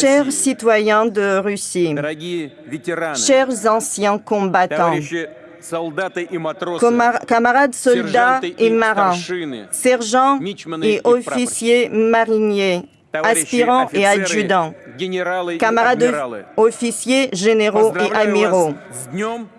Chers citoyens de Russie, chers anciens combattants, camarades soldats et marins, sergents et officiers mariniers, aspirants et adjudants, camarades officiers, généraux et amiraux,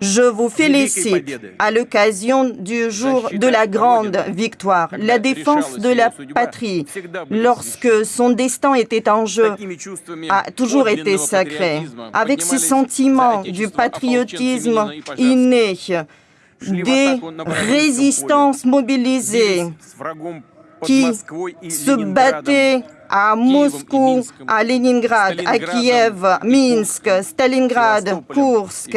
je vous félicite à l'occasion du jour de la grande victoire, la défense de la patrie, lorsque son destin était en jeu, a toujours été sacré. Avec ces sentiments du patriotisme inné, des résistances mobilisées qui se battaient à Moscou, à Leningrad, à Kiev, Minsk, Stalingrad, Kursk,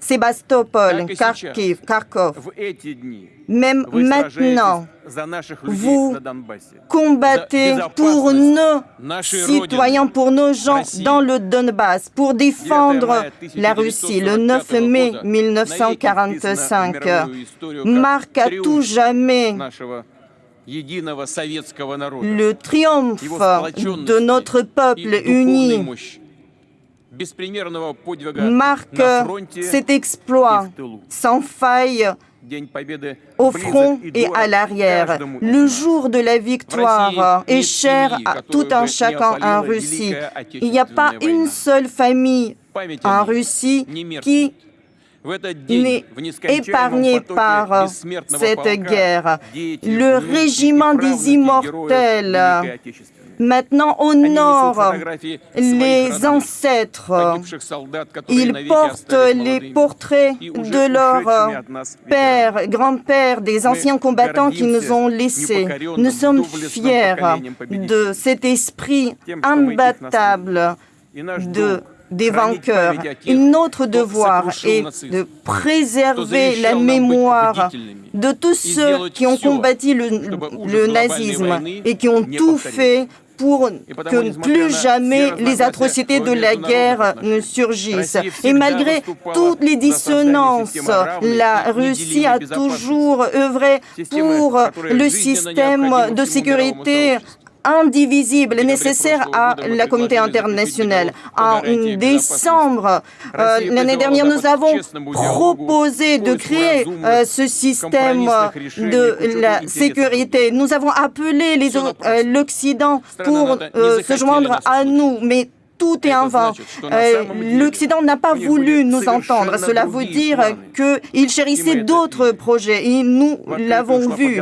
Sébastopol, Kharkiv, Kharkov. Même maintenant, vous combattez pour nos citoyens, pour nos gens dans le Donbass, pour défendre la Russie. Le 9 mai 1945 marque à tout jamais le triomphe de notre peuple uni marque cet exploit sans faille au front et à l'arrière. Le jour de la victoire est cher à tout un chacun en Russie. Il n'y a pas une seule famille en Russie qui n'est épargné par cette guerre. Le régiment des immortels maintenant honore les ancêtres. Ils portent les portraits de leurs pères, grands-pères, des anciens combattants qui nous ont laissés. Nous sommes fiers de cet esprit imbattable de des vainqueurs. Notre devoir est de préserver la mémoire de tous ceux qui ont combattu le, nazisme et qui ont tout fait pour que plus jamais les atrocités de la guerre ne surgissent. Et malgré toutes les dissonances, la Russie a toujours œuvré pour le système de sécurité indivisible nécessaire à la communauté internationale. En décembre, euh, l'année dernière, nous avons proposé de créer euh, ce système de la sécurité. Nous avons appelé euh, l'Occident pour se joindre à nous, mais tout est en vain. Euh, L'Occident n'a pas voulu nous entendre. Cela veut dire qu'il chérissait d'autres projets et nous l'avons vu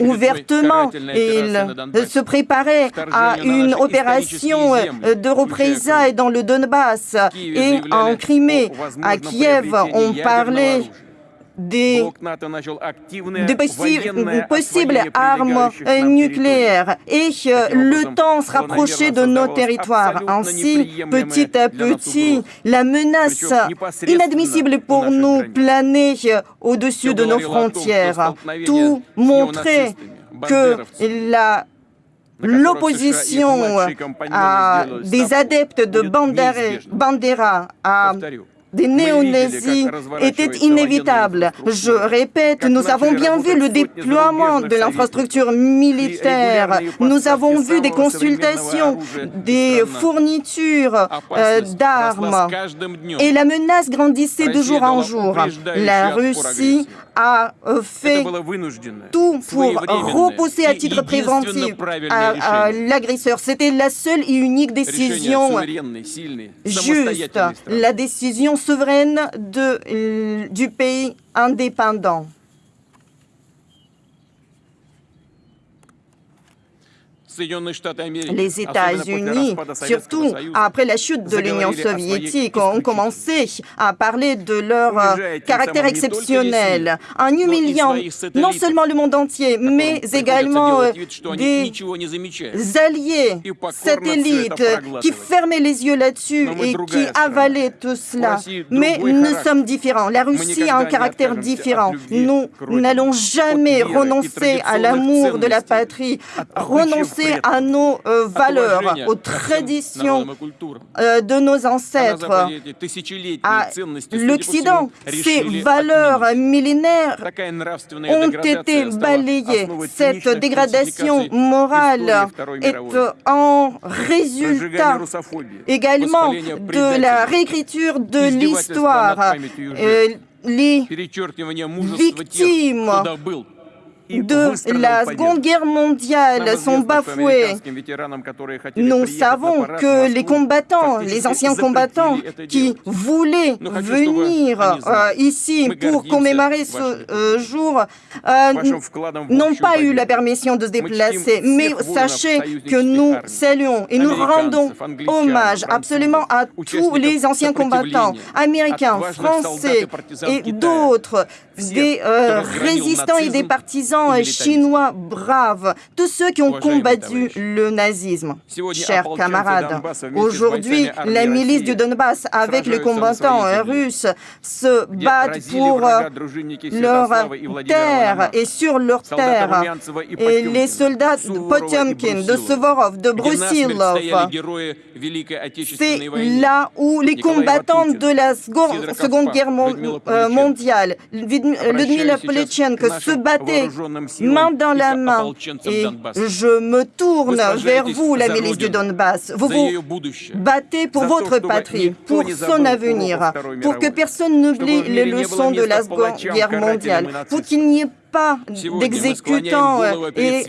ouvertement. Il se préparait à une opération de représailles dans le Donbass et en Crimée. À Kiev, on parlait des, possibles armes nucléaires. et le temps se rapprochait de nos territoires. Ainsi, petit à petit, la menace inadmissible pour nous planait au-dessus de nos frontières. Tout montrait que la l'opposition à des adeptes de Bandera, à des néo-nazis était inévitable. Je répète, nous avons bien vu le déploiement de l'infrastructure militaire. Nous avons vu des consultations, des fournitures euh, d'armes. Et la menace grandissait de jour en jour. La Russie a euh, fait tout pour repousser à titre préventif l'agresseur. C'était la seule et unique décision juste, la décision souveraine de, du pays indépendant. Les États-Unis, surtout après la chute de l'Union soviétique, ont commencé à parler de leur euh, caractère exceptionnel, en humiliant non seulement le monde entier, mais également euh, des alliés satellites qui fermaient les yeux là-dessus et qui avalaient tout cela. Mais nous sommes différents. La Russie a un caractère différent. Nous n'allons jamais renoncer à l'amour de la patrie, renoncer à nos valeurs, aux traditions de nos ancêtres, à l'Occident. Ces valeurs millénaires ont été balayées. Cette dégradation morale est en résultat également de la réécriture de l'histoire. Les victimes de la Seconde Guerre mondiale sont bafoués. Nous savons que les combattants, les anciens combattants qui voulaient venir euh, ici pour commémorer ce euh, jour. Euh, n'ont pas eu la permission de se déplacer. Mais sachez que nous saluons et nous rendons hommage absolument à tous les anciens combattants, américains, français et d'autres, des résistants et des partisans chinois braves, tous ceux qui ont combattu le nazisme. Chers camarades, aujourd'hui, la milice du Donbass, avec les combattants russes, se battent pour leur terre et sur leur terre. Et les soldats de Potemkin, de Suvorov, de Brusilov, c'est là où les combattants de la Seconde Guerre mondiale, Ludmila Polichenko, se battaient main dans la main. Et je me tourne vers vous, la milice du Donbass. Vous vous battez pour votre patrie, pour son avenir, pour que personne n'oublie les leçons de la Seconde Guerre mondiale, pour qu'il n'y ait pas d'exécutants et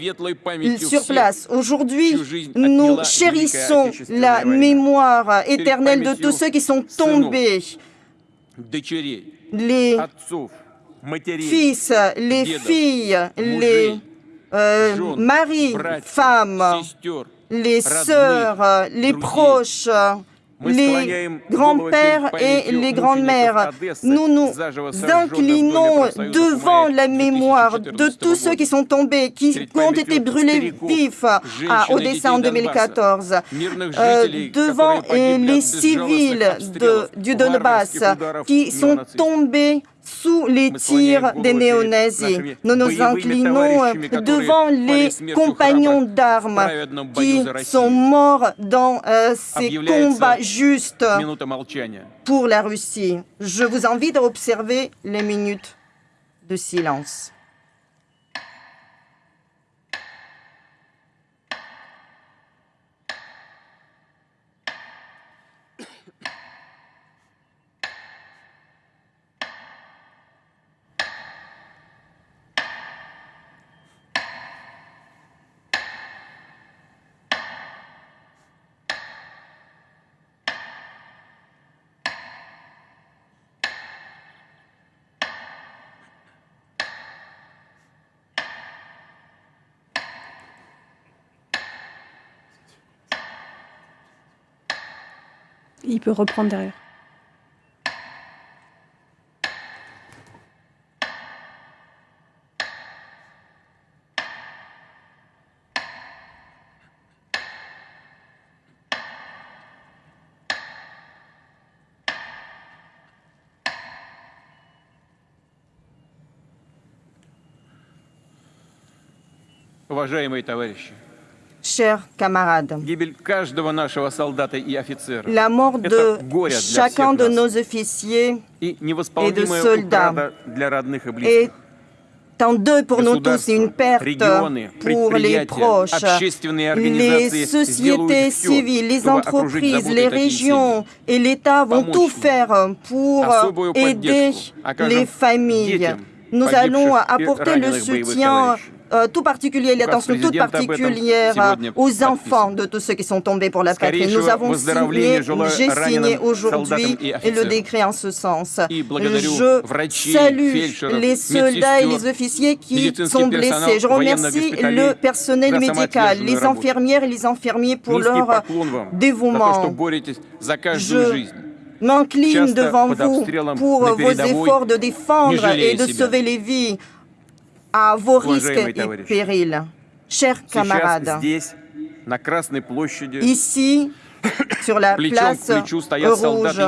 sur place. Aujourd'hui, nous chérissons la mémoire éternelle de tous ceux qui sont tombés. Les fils, les filles, les euh, maris, femmes, les sœurs, les proches, les grands-pères et les grandes-mères. Nous nous inclinons devant la mémoire de tous ceux qui sont tombés, qui ont été brûlés vifs à Odessa en 2014, euh, devant les civils de, du Donbass qui sont tombés sous les tirs des néo-nazis. Nous nous inclinons devant les compagnons d'armes qui sont morts dans euh, ces combats justes pour la Russie. Je vous invite à observer les minutes de silence. Il peut reprendre derrière. Уважаемые товарищи, chers camarades. La mort de chacun de nos officiers et de soldats. est un deuil pour nous tous, une perte pour les proches, les sociétés civiles, les entreprises, les régions et l'État vont tout faire pour aider les familles. Nous allons apporter le soutien tout particulier, l'attention toute particulière aux enfants de tous ceux qui sont tombés pour la patrie. Nous avons signé, j'ai signé aujourd'hui le décret en ce sens. Je salue les soldats et les officiers qui sont blessés. Je remercie le personnel médical, les infirmières et les infirmiers pour leur dévouement. Je m'incline devant vous pour vos efforts de défendre et de sauver les vies à vos risques et périls. Chers camarades, ici, sur la place rouge.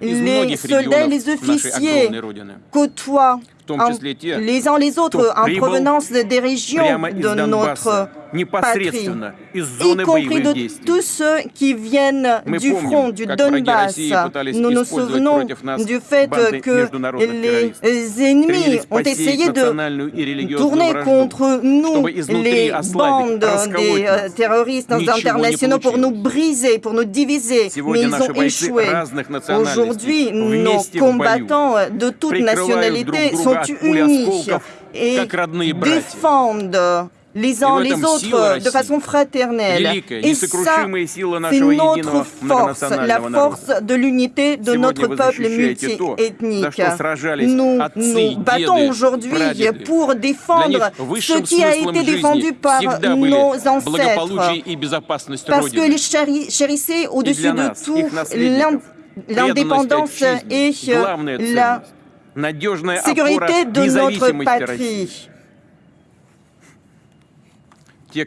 Les soldats et les officiers côtoient les uns les autres en provenance des régions de notre patrie, y compris de tous ceux qui viennent du front du Donbass. Nous nous souvenons du fait que les ennemis ont essayé de tourner contre nous les bandes des euh, terroristes internationaux pour nous briser, pour nous diviser, mais ils ont échoué. Aujourd'hui, nos combattants de toutes nationalités sont unis et défendent les uns les autres de façon fraternelle. Et ça, c'est notre force, la force de l'unité de notre peuple multiethnique. Nous nous battons aujourd'hui pour défendre ce qui a été défendu par nos ancêtres, parce que les chérissaient au-dessus de tout l'indépendance et la sécurité de notre patrie.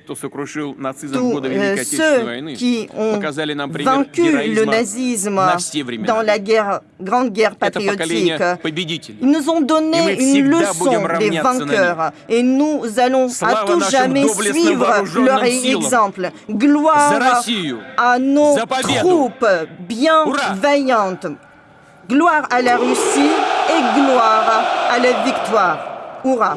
Tous ceux qui ont vaincu le nazisme dans la guerre, grande guerre patriotique, ils nous ont donné une leçon des vainqueurs. Et nous allons à tout jamais suivre leur exemple. Gloire à nos troupes bienveillantes. Gloire à la Russie et gloire à la victoire. Hurrah